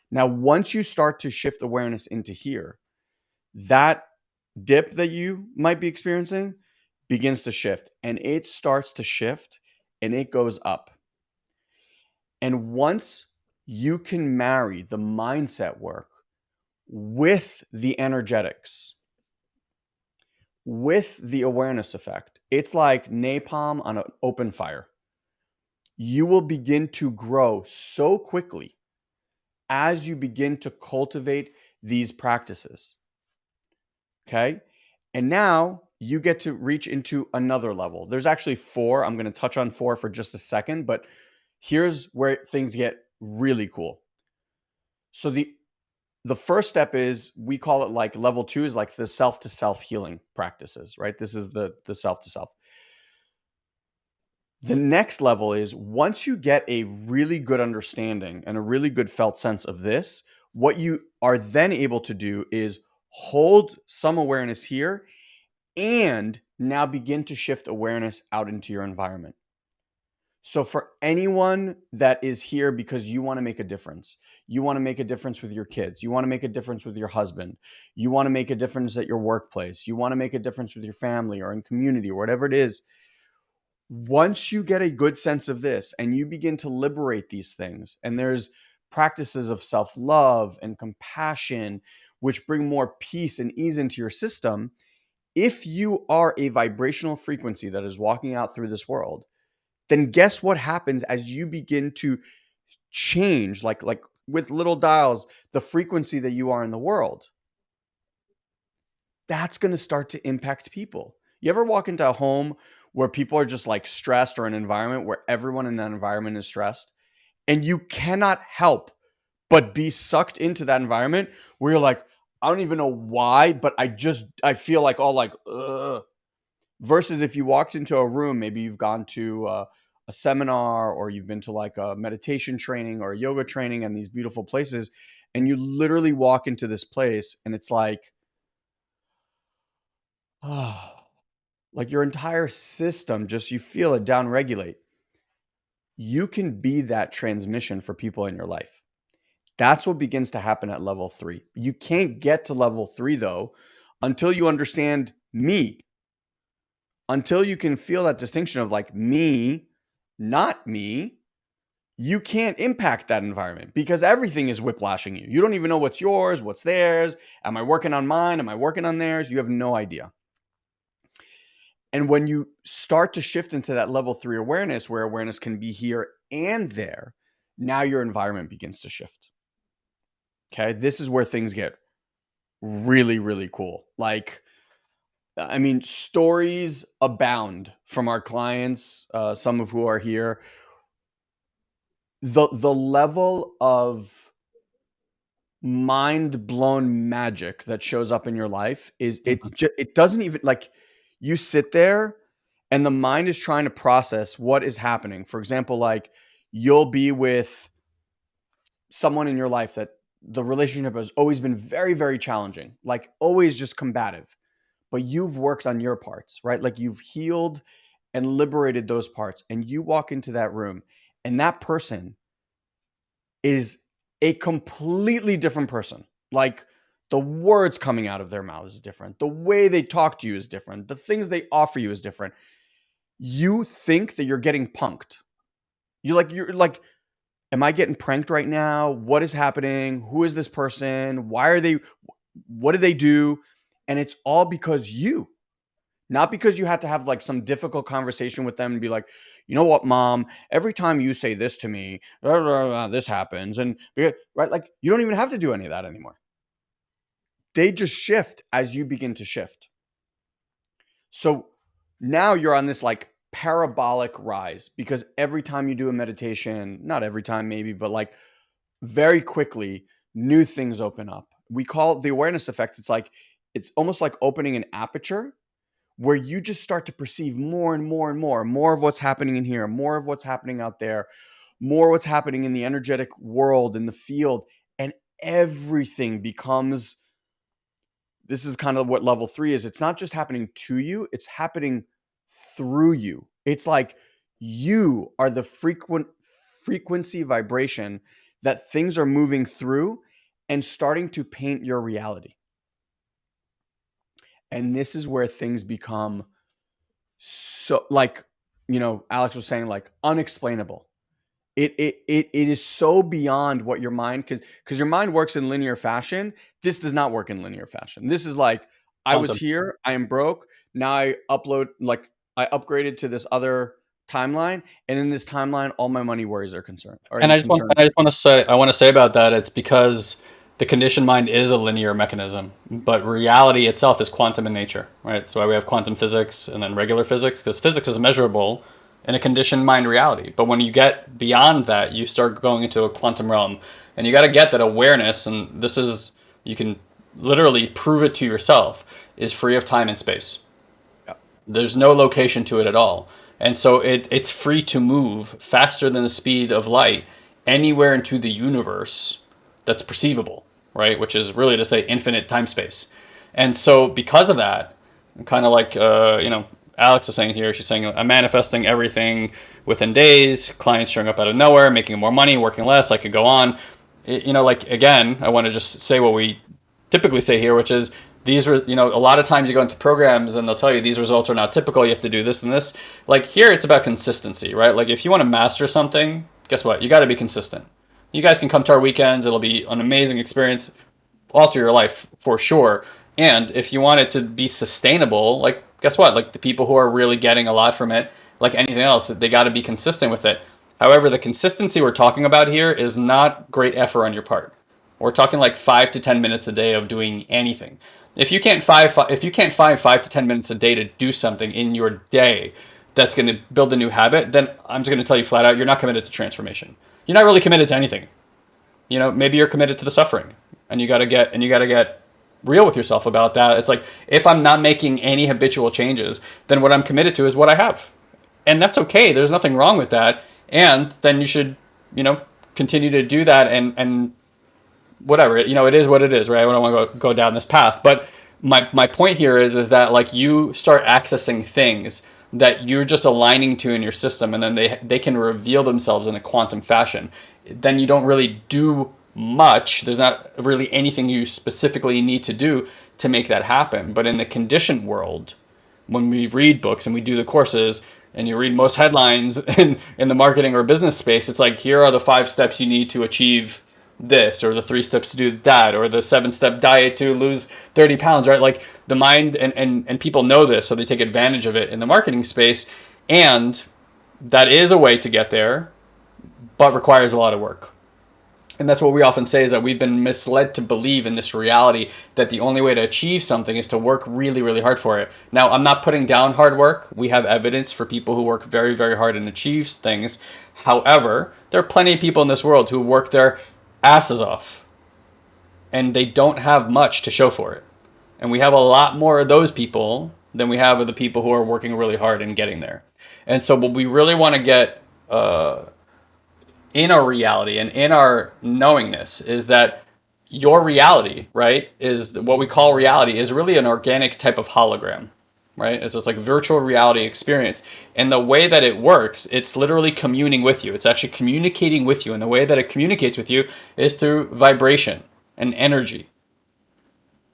Now, once you start to shift awareness into here, that dip that you might be experiencing begins to shift and it starts to shift and it goes up. And once you can marry the mindset work with the energetics, with the awareness effect, it's like napalm on an open fire. You will begin to grow so quickly as you begin to cultivate these practices. Okay. And now you get to reach into another level. There's actually four. I'm going to touch on four for just a second, but here's where things get really cool. So the the first step is we call it like level 2 is like the self to self healing practices, right? This is the the self to self. The next level is once you get a really good understanding and a really good felt sense of this, what you are then able to do is hold some awareness here and now begin to shift awareness out into your environment. So, for anyone that is here because you want to make a difference, you want to make a difference with your kids, you want to make a difference with your husband, you want to make a difference at your workplace, you want to make a difference with your family or in community or whatever it is, once you get a good sense of this and you begin to liberate these things, and there's practices of self love and compassion, which bring more peace and ease into your system, if you are a vibrational frequency that is walking out through this world, then guess what happens as you begin to change, like, like with little dials, the frequency that you are in the world? That's going to start to impact people. You ever walk into a home where people are just like stressed or an environment where everyone in that environment is stressed and you cannot help but be sucked into that environment where you're like i don't even know why but i just i feel like all like Ugh. versus if you walked into a room maybe you've gone to uh, a seminar or you've been to like a meditation training or a yoga training and these beautiful places and you literally walk into this place and it's like oh like your entire system just you feel it down regulate you can be that transmission for people in your life that's what begins to happen at level 3 you can't get to level 3 though until you understand me until you can feel that distinction of like me not me you can't impact that environment because everything is whiplashing you. You don't even know what's yours, what's theirs. Am I working on mine? Am I working on theirs? You have no idea. And when you start to shift into that level three awareness, where awareness can be here and there, now your environment begins to shift. Okay. This is where things get really, really cool. Like, I mean, stories abound from our clients, uh, some of who are here. The the level of mind blown magic that shows up in your life is it mm-hmm. it doesn't even like you sit there and the mind is trying to process what is happening. For example, like you'll be with someone in your life that the relationship has always been very, very challenging, like always just combative, but you've worked on your parts, right? Like you've healed and liberated those parts, and you walk into that room, and that person is a completely different person. Like the words coming out of their mouths is different. The way they talk to you is different. The things they offer you is different. You think that you're getting punked. You're like you're like am I getting pranked right now? What is happening? Who is this person? Why are they what do they do? And it's all because you. Not because you had to have like some difficult conversation with them and be like, you know what, mom, every time you say this to me, blah, blah, blah, this happens. And right, like you don't even have to do any of that anymore they just shift as you begin to shift. So now you're on this like parabolic rise because every time you do a meditation, not every time maybe, but like very quickly, new things open up we call the awareness effect. It's like it's almost like opening an aperture where you just start to perceive more and more and more, more of what's happening in here, more of what's happening out there, more what's happening in the energetic world, in the field, and everything becomes. This is kind of what level three is. It's not just happening to you, it's happening through you. It's like you are the frequent frequency vibration that things are moving through and starting to paint your reality. And this is where things become so like, you know, Alex was saying like unexplainable. It it it, it is so beyond what your mind cuz cuz your mind works in linear fashion. This does not work in linear fashion. This is like I was here, I am broke. Now I upload like I upgraded to this other timeline, and in this timeline, all my money worries are concerned. Are and I just concerned. want I just want to say I want to say about that. It's because the conditioned mind is a linear mechanism, but reality itself is quantum in nature, right? That's why we have quantum physics and then regular physics, because physics is measurable in a conditioned mind reality. But when you get beyond that, you start going into a quantum realm, and you got to get that awareness. And this is you can literally prove it to yourself is free of time and space. There's no location to it at all. And so it, it's free to move faster than the speed of light anywhere into the universe that's perceivable, right? Which is really to say infinite time space. And so because of that, kind of like, uh, you know, Alex is saying here, she's saying, I'm manifesting everything within days, clients showing up out of nowhere, making more money, working less. I could go on. It, you know, like, again, I want to just say what we typically say here, which is these were, you know, a lot of times you go into programs and they'll tell you these results are not typical. You have to do this and this. Like here, it's about consistency, right? Like if you want to master something, guess what? You got to be consistent. You guys can come to our weekends. It'll be an amazing experience, alter your life for sure. And if you want it to be sustainable, like guess what? Like the people who are really getting a lot from it, like anything else, they got to be consistent with it. However, the consistency we're talking about here is not great effort on your part. We're talking like five to 10 minutes a day of doing anything. If you can't five, if you can't find five to ten minutes a day to do something in your day that's going to build a new habit, then I'm just going to tell you flat out, you're not committed to transformation. You're not really committed to anything. You know, maybe you're committed to the suffering, and you got to get and you got to get real with yourself about that. It's like if I'm not making any habitual changes, then what I'm committed to is what I have, and that's okay. There's nothing wrong with that, and then you should, you know, continue to do that and and whatever, you know, it is what it is, right? I don't want to go, go down this path. But my, my point here is, is that like you start accessing things that you're just aligning to in your system and then they, they can reveal themselves in a quantum fashion. Then you don't really do much. There's not really anything you specifically need to do to make that happen. But in the conditioned world, when we read books and we do the courses and you read most headlines in, in the marketing or business space, it's like, here are the five steps you need to achieve this or the three steps to do that or the seven step diet to lose 30 pounds right like the mind and, and and people know this so they take advantage of it in the marketing space and that is a way to get there but requires a lot of work and that's what we often say is that we've been misled to believe in this reality that the only way to achieve something is to work really, really hard for it. Now, I'm not putting down hard work. We have evidence for people who work very, very hard and achieve things. However, there are plenty of people in this world who work their asses off. And they don't have much to show for it. And we have a lot more of those people than we have of the people who are working really hard and getting there. And so what we really want to get uh, in our reality and in our knowingness is that your reality, right, is what we call reality is really an organic type of hologram right? It's this like virtual reality experience. And the way that it works, it's literally communing with you. It's actually communicating with you. And the way that it communicates with you is through vibration and energy.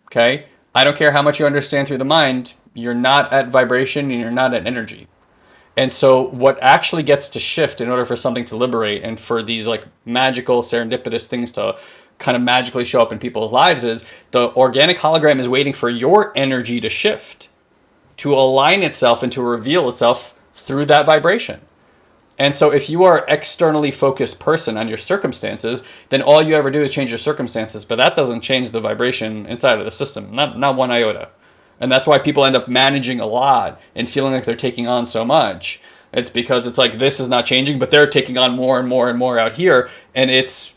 Okay? I don't care how much you understand through the mind, you're not at vibration and you're not at energy. And so what actually gets to shift in order for something to liberate and for these like magical serendipitous things to kind of magically show up in people's lives is the organic hologram is waiting for your energy to shift to align itself and to reveal itself through that vibration. And so if you are externally focused person on your circumstances, then all you ever do is change your circumstances, but that doesn't change the vibration inside of the system, not, not one iota. And that's why people end up managing a lot and feeling like they're taking on so much. It's because it's like this is not changing, but they're taking on more and more and more out here, and it's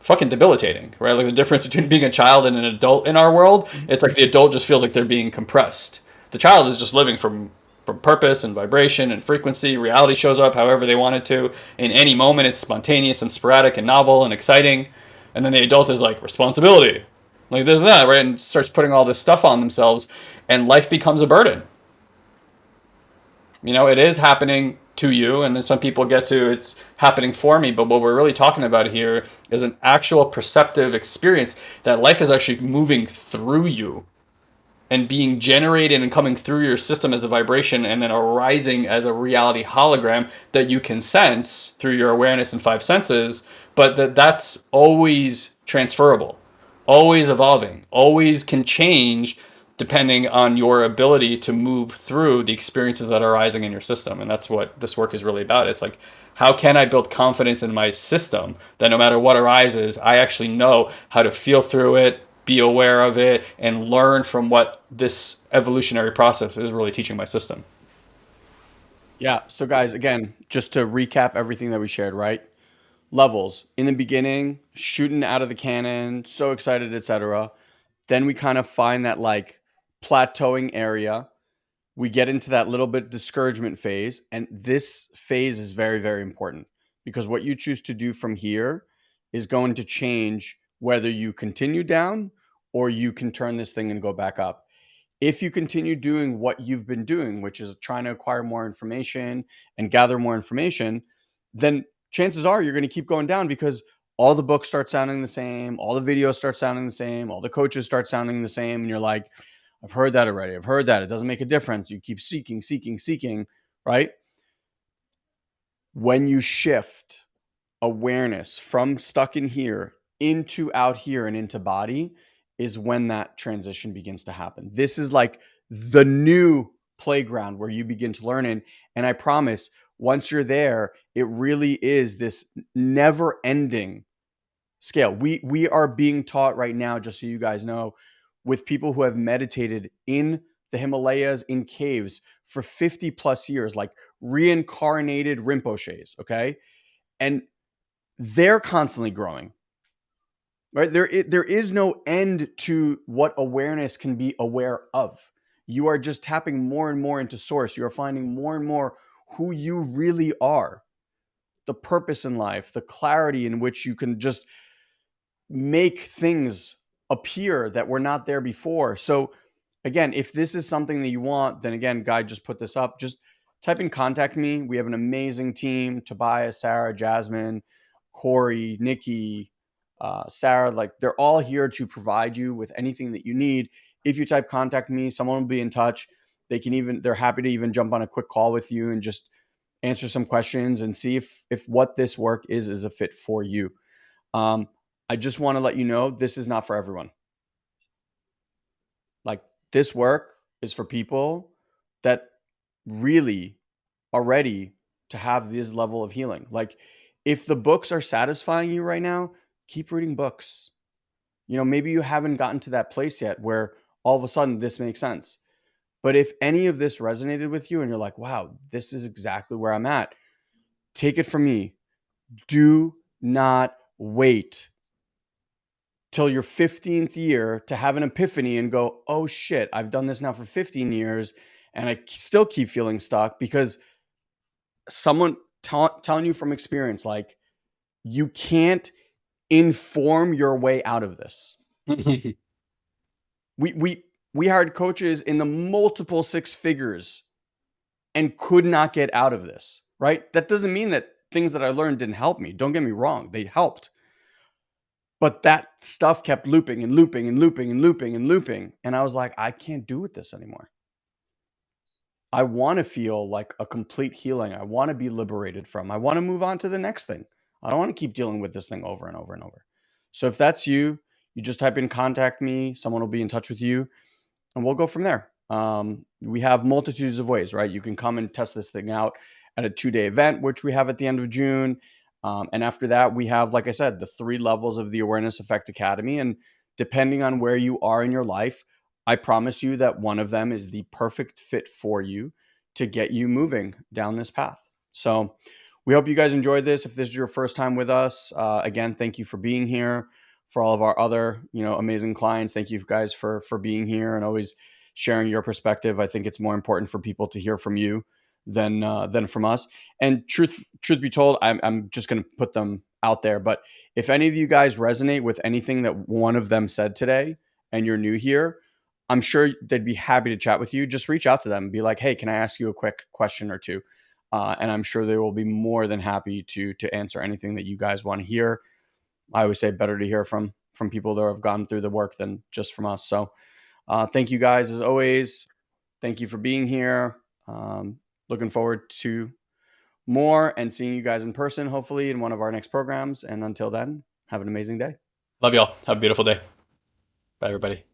fucking debilitating, right? Like the difference between being a child and an adult in our world, it's like the adult just feels like they're being compressed. The child is just living from from purpose and vibration and frequency. Reality shows up however they want it to. In any moment, it's spontaneous and sporadic and novel and exciting. And then the adult is like responsibility, like this and that, right? And starts putting all this stuff on themselves, and life becomes a burden. You know, it is happening to you, and then some people get to it's happening for me. But what we're really talking about here is an actual perceptive experience that life is actually moving through you and being generated and coming through your system as a vibration and then arising as a reality hologram that you can sense through your awareness and five senses but that that's always transferable always evolving always can change depending on your ability to move through the experiences that are arising in your system. And that's what this work is really about. It's like, how can I build confidence in my system that no matter what arises, I actually know how to feel through it, be aware of it, and learn from what this evolutionary process is really teaching my system. Yeah. So, guys, again, just to recap everything that we shared, right? Levels in the beginning, shooting out of the cannon, so excited, etc. Then we kind of find that like plateauing area. We get into that little bit discouragement phase. And this phase is very, very important because what you choose to do from here is going to change whether you continue down or you can turn this thing and go back up. If you continue doing what you've been doing, which is trying to acquire more information and gather more information, then chances are you're going to keep going down because all the books start sounding the same, all the videos start sounding the same, all the coaches start sounding the same, and you're like, I've heard that already. I've heard that. It doesn't make a difference. You keep seeking, seeking, seeking, right? When you shift awareness from stuck in here into out here and into body is when that transition begins to happen. This is like the new playground where you begin to learn in. And I promise, once you're there, it really is this never ending scale. We we are being taught right now, just so you guys know, with people who have meditated in the Himalayas in caves for 50 plus years, like reincarnated Rinpoches, okay? And they're constantly growing. Right? There, there is no end to what awareness can be aware of. You are just tapping more and more into source. You are finding more and more who you really are, the purpose in life, the clarity in which you can just make things appear that were not there before. So again, if this is something that you want, then again, Guy just put this up. Just type in contact me. We have an amazing team: Tobias, Sarah, Jasmine, Corey, Nikki, uh, Sarah. Like they're all here to provide you with anything that you need. If you type contact me, someone will be in touch. They can even they're happy to even jump on a quick call with you and just answer some questions and see if if what this work is is a fit for you. Um, I just want to let you know this is not for everyone. Like this work is for people that really are ready to have this level of healing. Like if the books are satisfying you right now, keep reading books. You know, maybe you haven't gotten to that place yet where all of a sudden this makes sense. But if any of this resonated with you and you're like, wow, this is exactly where I'm at, take it from me. Do not wait till your 15th year to have an epiphany and go, oh shit, I've done this now for 15 years and I still keep feeling stuck because someone telling you from experience, like, you can't inform your way out of this. we, we, we hired coaches in the multiple six figures and could not get out of this, right? That doesn't mean that things that I learned didn't help me. Don't get me wrong, they helped. But that stuff kept looping and looping and looping and looping and looping. And I was like, I can't do with this anymore. I want to feel like a complete healing. I want to be liberated from. I want to move on to the next thing. I don't want to keep dealing with this thing over and over and over. So if that's you, you just type in contact me, someone will be in touch with you, and we'll go from there. Um, we have multitudes of ways, right? You can come and test this thing out at a two day event, which we have at the end of June. Um, and after that, we have, like I said, the three levels of the Awareness Effect Academy. And depending on where you are in your life, I promise you that one of them is the perfect fit for you to get you moving down this path. So, we hope you guys enjoyed this. If this is your first time with us, uh, again, thank you for being here. For all of our other, you know, amazing clients, thank you guys for for being here and always sharing your perspective. I think it's more important for people to hear from you than uh, than from us. And truth truth be told, I'm I'm just going to put them out there. But if any of you guys resonate with anything that one of them said today, and you're new here, I'm sure they'd be happy to chat with you. Just reach out to them, and be like, "Hey, can I ask you a quick question or two? Uh, and I'm sure they will be more than happy to to answer anything that you guys want to hear. I always say better to hear from from people that have gone through the work than just from us. So, uh, thank you guys as always. Thank you for being here. Um, looking forward to more and seeing you guys in person, hopefully in one of our next programs. And until then, have an amazing day. Love y'all. Have a beautiful day. Bye, everybody.